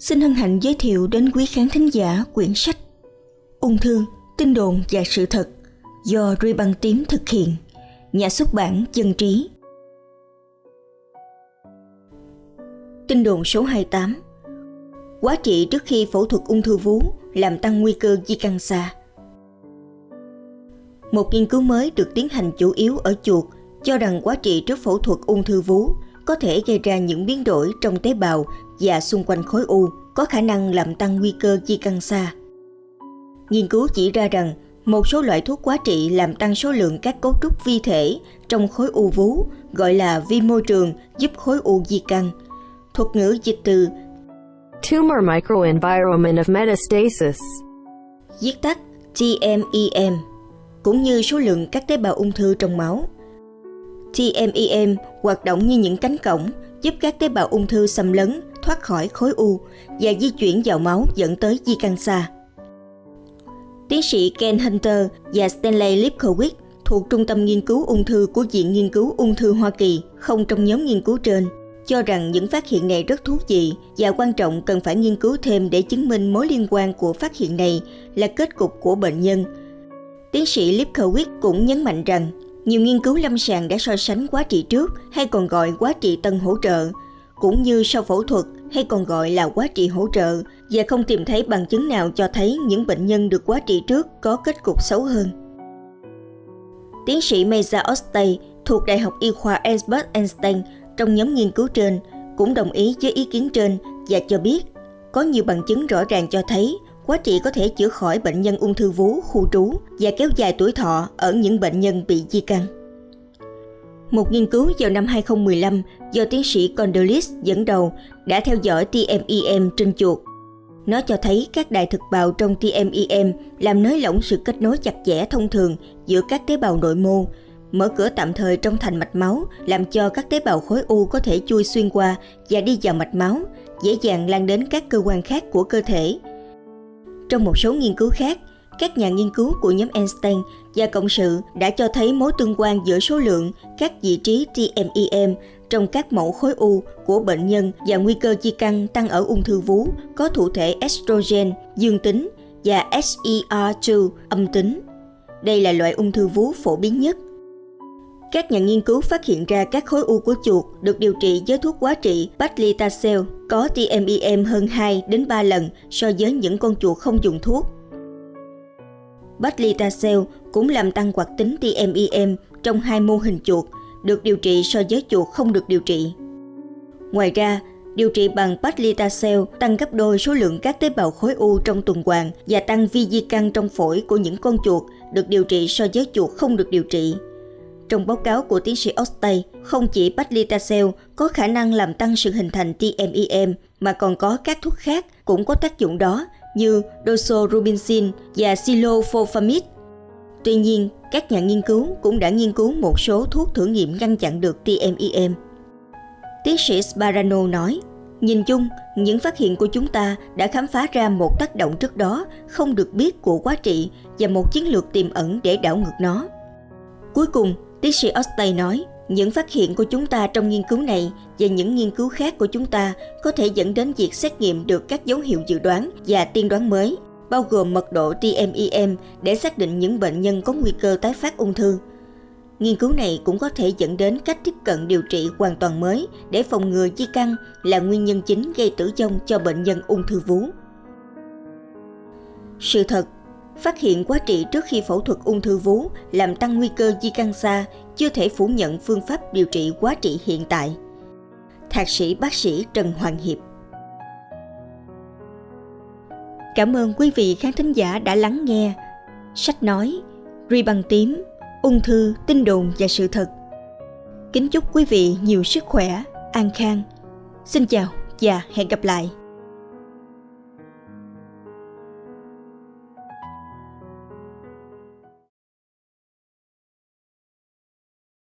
xin hân hạnh giới thiệu đến quý khán thính giả quyển sách Ung thư, tin đồn và sự thật do Ruy Băng Tím thực hiện, nhà xuất bản Dân Trí. Tin đồn số 28 Quá trị trước khi phẫu thuật ung thư vú làm tăng nguy cơ di căn xa. Một nghiên cứu mới được tiến hành chủ yếu ở chuột cho rằng quá trị trước phẫu thuật ung thư vú có thể gây ra những biến đổi trong tế bào và xung quanh khối u có khả năng làm tăng nguy cơ di căn xa. Nghiên cứu chỉ ra rằng một số loại thuốc quá trị làm tăng số lượng các cấu trúc vi thể trong khối u vú gọi là vi môi trường giúp khối u di căn. Thuật ngữ dịch từ Tumor microenvironment of metastasis. viết tắt TMEM cũng như số lượng các tế bào ung thư trong máu. TMEM hoạt động như những cánh cổng giúp các tế bào ung thư xâm lấn thoát khỏi khối u và di chuyển vào máu dẫn tới di căn xa. Tiến sĩ Ken Hunter và Stanley Lipkowitz thuộc Trung tâm Nghiên cứu Ung thư của Viện Nghiên cứu Ung thư Hoa Kỳ, không trong nhóm nghiên cứu trên, cho rằng những phát hiện này rất thú vị và quan trọng cần phải nghiên cứu thêm để chứng minh mối liên quan của phát hiện này là kết cục của bệnh nhân. Tiến sĩ Lipkowitz cũng nhấn mạnh rằng, nhiều nghiên cứu lâm sàng đã so sánh quá trị trước hay còn gọi quá trị tân hỗ trợ, cũng như sau phẫu thuật hay còn gọi là quá trị hỗ trợ và không tìm thấy bằng chứng nào cho thấy những bệnh nhân được quá trị trước có kết cục xấu hơn. Tiến sĩ Meza Ostay thuộc Đại học Y khoa Albert Einstein trong nhóm nghiên cứu trên cũng đồng ý với ý kiến trên và cho biết có nhiều bằng chứng rõ ràng cho thấy quá trị có thể chữa khỏi bệnh nhân ung thư vú, khu trú và kéo dài tuổi thọ ở những bệnh nhân bị di căn. Một nghiên cứu vào năm 2015 do tiến sĩ Condolis dẫn đầu đã theo dõi TMEM trên chuột. Nó cho thấy các đài thực bào trong TMEM làm nới lỏng sự kết nối chặt chẽ thông thường giữa các tế bào nội mô, mở cửa tạm thời trong thành mạch máu làm cho các tế bào khối u có thể chui xuyên qua và đi vào mạch máu, dễ dàng lan đến các cơ quan khác của cơ thể. Trong một số nghiên cứu khác, các nhà nghiên cứu của nhóm Einstein và cộng sự đã cho thấy mối tương quan giữa số lượng, các vị trí TMEM trong các mẫu khối u của bệnh nhân và nguy cơ di căn tăng ở ung thư vú có thụ thể estrogen, dương tính và SER2 âm tính. Đây là loại ung thư vú phổ biến nhất. Các nhà nghiên cứu phát hiện ra các khối u của chuột được điều trị với thuốc quá trị paclitaxel có TMEM hơn 2 đến 3 lần so với những con chuột không dùng thuốc. Paclitaxel cũng làm tăng hoạt tính TMEM trong hai mô hình chuột được điều trị so với chuột không được điều trị. Ngoài ra, điều trị bằng paclitaxel tăng gấp đôi số lượng các tế bào khối u trong tuần hoàn và tăng vi di căn trong phổi của những con chuột được điều trị so với chuột không được điều trị. Trong báo cáo của tiến sĩ Ostay, không chỉ paclitaxel có khả năng làm tăng sự hình thành TMEM mà còn có các thuốc khác cũng có tác dụng đó như doxorubicin và silofofamid. Tuy nhiên, các nhà nghiên cứu cũng đã nghiên cứu một số thuốc thử nghiệm ngăn chặn được TMEM. Tiến sĩ Sparano nói, Nhìn chung, những phát hiện của chúng ta đã khám phá ra một tác động trước đó không được biết của quá trị và một chiến lược tiềm ẩn để đảo ngược nó. Cuối cùng, tiến sĩ Ostay nói, những phát hiện của chúng ta trong nghiên cứu này và những nghiên cứu khác của chúng ta có thể dẫn đến việc xét nghiệm được các dấu hiệu dự đoán và tiên đoán mới, bao gồm mật độ TMEM để xác định những bệnh nhân có nguy cơ tái phát ung thư. Nghiên cứu này cũng có thể dẫn đến cách tiếp cận điều trị hoàn toàn mới để phòng ngừa di căn là nguyên nhân chính gây tử vong cho bệnh nhân ung thư vú. Sự thật Phát hiện quá trị trước khi phẫu thuật ung thư vú làm tăng nguy cơ di căn xa chưa thể phủ nhận phương pháp điều trị quá trị hiện tại. Thạc sĩ bác sĩ Trần Hoàng Hiệp. Cảm ơn quý vị khán thính giả đã lắng nghe. Sách nói, Ri bằng tím, ung thư, tin đồn và sự thật. Kính chúc quý vị nhiều sức khỏe, an khang. Xin chào và hẹn gặp lại.